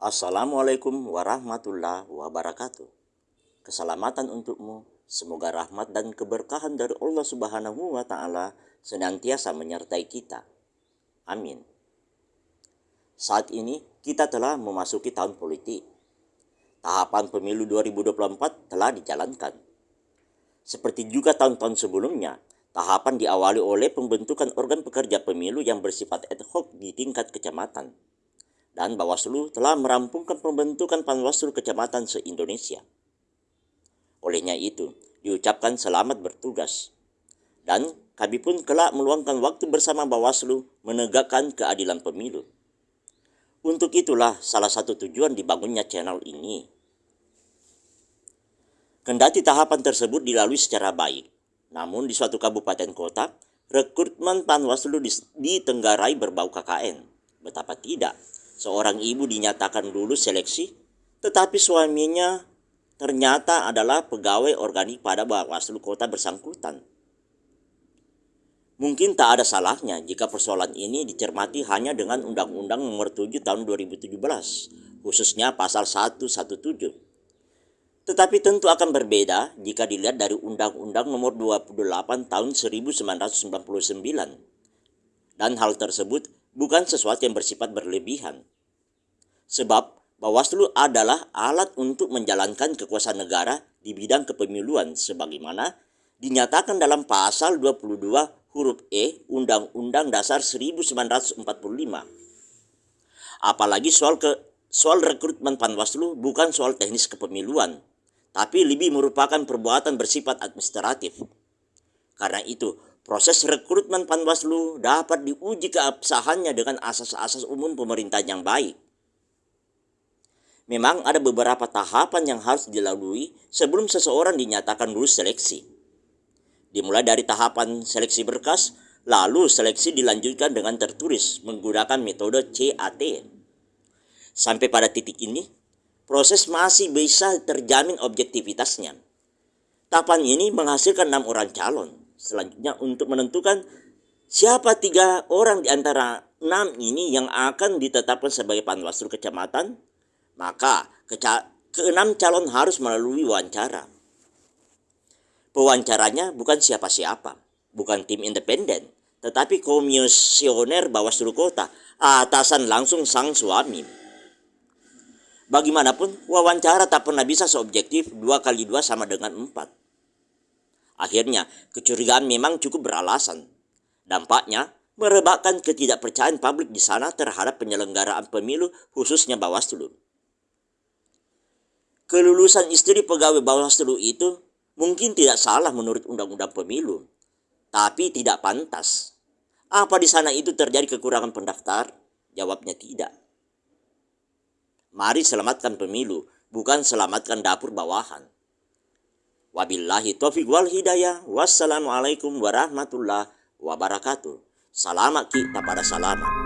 Assalamualaikum warahmatullahi wabarakatuh. Keselamatan untukmu. Semoga rahmat dan keberkahan dari Allah Subhanahu wa taala senantiasa menyertai kita. Amin. Saat ini kita telah memasuki tahun politik. Tahapan pemilu 2024 telah dijalankan. Seperti juga tahun-tahun sebelumnya, tahapan diawali oleh pembentukan organ pekerja pemilu yang bersifat ad hoc di tingkat kecamatan dan Bawaslu telah merampungkan pembentukan Panwaslu Kecamatan se-Indonesia. Olehnya itu, diucapkan selamat bertugas. Dan kami pun kelak meluangkan waktu bersama Bawaslu menegakkan keadilan pemilu. Untuk itulah salah satu tujuan dibangunnya channel ini. Kendati tahapan tersebut dilalui secara baik, namun di suatu kabupaten kota, rekrutmen Panwaslu ditenggarai berbau KKN. Betapa tidak, seorang ibu dinyatakan lulus seleksi, tetapi suaminya ternyata adalah pegawai organik pada Bawaslu Kota bersangkutan. Mungkin tak ada salahnya jika persoalan ini dicermati hanya dengan Undang-Undang Nomor 7 Tahun 2017, khususnya pasal 117. Tetapi tentu akan berbeda jika dilihat dari Undang-Undang Nomor 28 Tahun 1999. Dan hal tersebut bukan sesuatu yang bersifat berlebihan. Sebab Bawaslu adalah alat untuk menjalankan kekuasaan negara di bidang kepemiluan sebagaimana dinyatakan dalam pasal 22 huruf E Undang-Undang Dasar 1945. Apalagi soal ke soal rekrutmen Panwaslu bukan soal teknis kepemiluan, tapi lebih merupakan perbuatan bersifat administratif. Karena itu, proses rekrutmen Panwaslu dapat diuji keabsahannya dengan asas-asas umum pemerintahan yang baik Memang ada beberapa tahapan yang harus dilalui sebelum seseorang dinyatakan lulus seleksi. Dimulai dari tahapan seleksi berkas, lalu seleksi dilanjutkan dengan tertulis menggunakan metode CAT. Sampai pada titik ini, proses masih bisa terjamin objektivitasnya. Tahapan ini menghasilkan enam orang calon. Selanjutnya untuk menentukan siapa tiga orang di antara enam ini yang akan ditetapkan sebagai panwaslu kecamatan, maka keenam calon harus melalui wawancara. Pewawancaranya bukan siapa-siapa, bukan tim independen, tetapi komisioner Bawaslu Kota, atasan langsung sang suami. Bagaimanapun, wawancara tak pernah bisa seobjektif dua kali dua sama dengan empat. Akhirnya, kecurigaan memang cukup beralasan. Dampaknya, merebakkan ketidakpercayaan publik di sana terhadap penyelenggaraan pemilu khususnya Bawaslu kelulusan istri pegawai Bawaslu itu mungkin tidak salah menurut undang-undang pemilu, tapi tidak pantas. Apa di sana itu terjadi kekurangan pendaftar? Jawabnya tidak. Mari selamatkan pemilu, bukan selamatkan dapur bawahan. Wabillahi taufiq wal hidayah. Wassalamualaikum warahmatullahi wabarakatuh. Selamat kita pada selamat.